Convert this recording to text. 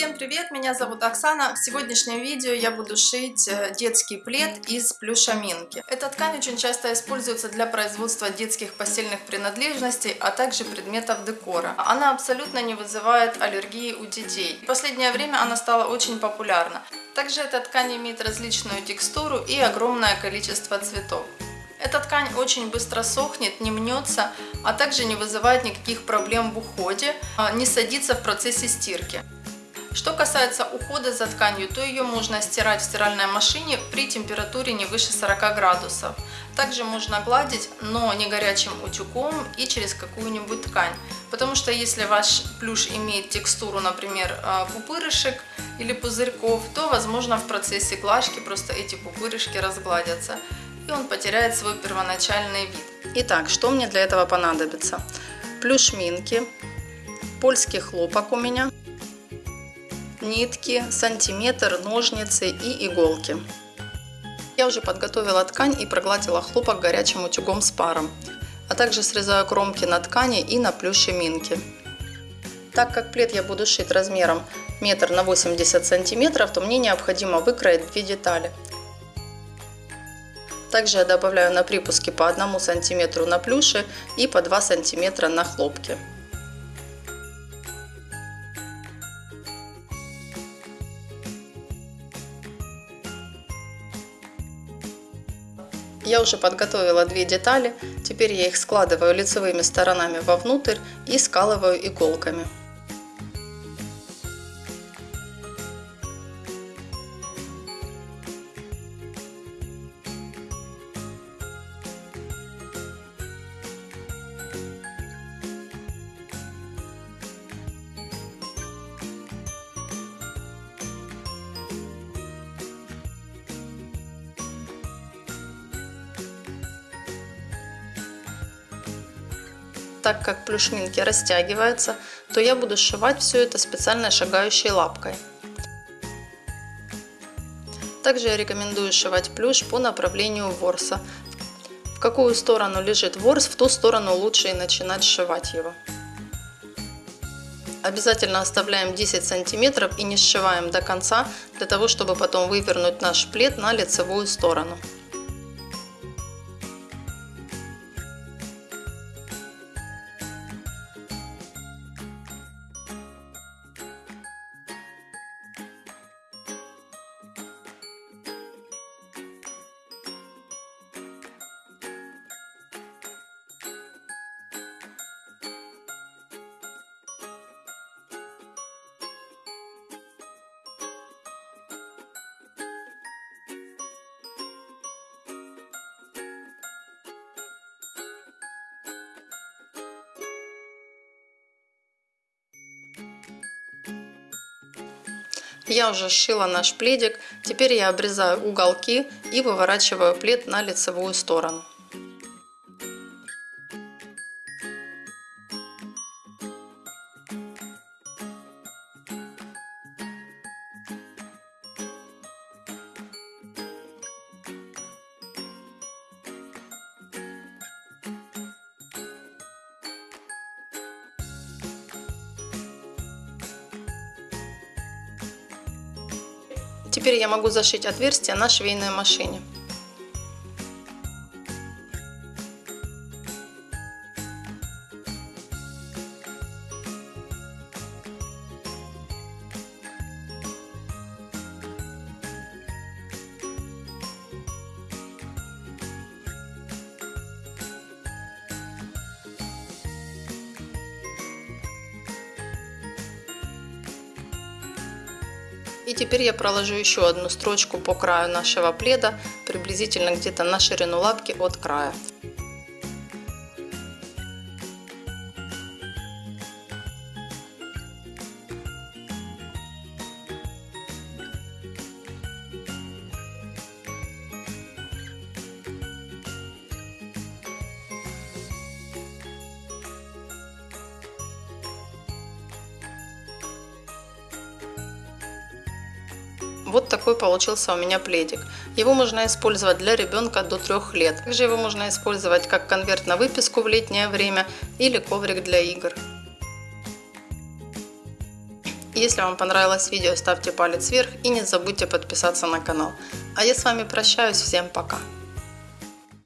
Всем привет, меня зовут Оксана. В сегодняшнем видео я буду шить э, детский плед из плюшаминки. Эта ткань очень часто используется для производства детских постельных принадлежностей, а также предметов декора. Она абсолютно не вызывает аллергии у детей. В последнее время она стала очень популярна. Также эта ткань имеет различную текстуру и огромное количество цветов. Эта ткань очень быстро сохнет, не мнется, а также не вызывает никаких проблем в уходе, а, не садится в процессе стирки. Что касается ухода за тканью, то ее можно стирать в стиральной машине при температуре не выше 40 градусов. Также можно гладить, но не горячим утюгом и через какую-нибудь ткань. Потому что если ваш плюш имеет текстуру, например, э, пупырышек или пузырьков, то возможно в процессе глажки просто эти пупырышки разгладятся и он потеряет свой первоначальный вид. Итак, что мне для этого понадобится? Плюш минки, польский хлопок у меня, нитки, сантиметр, ножницы и иголки. Я уже подготовила ткань и прогладила хлопок горячим утюгом с паром, а также срезаю кромки на ткани и на плюше минки. Так как плед я буду шить размером метр на 80 сантиметров, то мне необходимо выкроить две детали. Также я добавляю на припуске по 1 сантиметру на плюше и по 2 сантиметра на хлопке. Я уже подготовила две детали, теперь я их складываю лицевыми сторонами вовнутрь и скалываю иголками. Так как плюшминки растягиваются, то я буду сшивать все это специальной шагающей лапкой. Также я рекомендую сшивать плюш по направлению ворса. В какую сторону лежит ворс, в ту сторону лучше и начинать сшивать его. Обязательно оставляем 10 сантиметров и не сшиваем до конца, для того, чтобы потом вывернуть наш плед на лицевую сторону. Я уже сшила наш пледик, теперь я обрезаю уголки и выворачиваю плед на лицевую сторону. Теперь я могу зашить отверстие на швейной машине. И теперь я проложу еще одну строчку по краю нашего пледа, приблизительно где-то на ширину лапки от края. Вот такой получился у меня пледик. Его можно использовать для ребенка до 3 лет. Также его можно использовать как конверт на выписку в летнее время или коврик для игр. Если вам понравилось видео, ставьте палец вверх и не забудьте подписаться на канал. А я с вами прощаюсь, всем пока!